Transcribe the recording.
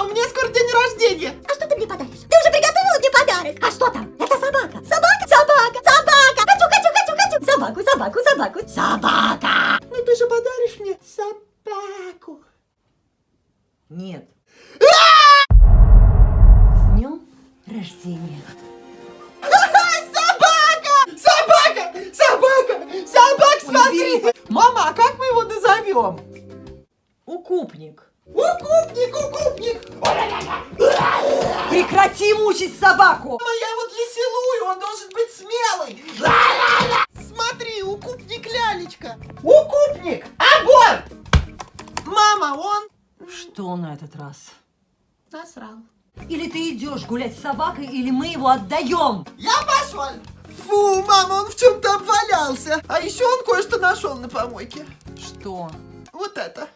У меня скоро день рождения. А что ты мне подаришь? Ты уже приготовила мне подарок? А что там? Это собака. Собака, собака, собака. Хочу, хочу, хочу, хочу. Собаку, собаку, собаку. Собака. Ну ты же подаришь мне собаку. Нет. С днем рождения. Собака! Собака! Собака! Собак, смотри! Мама, а как мы его назовем? Укупник, укупник! Прекрати мучить собаку! Мама, я его для силую, он должен быть смелый! Смотри, укупник лялечка! Укупник! Огонь! Мама, он Что на этот раз? насрал. Или ты идешь гулять с собакой, или мы его отдаем! Я пошел! Фу, мама, он в чем-то обвалялся. А еще он кое-что нашел на помойке. Что? Вот это.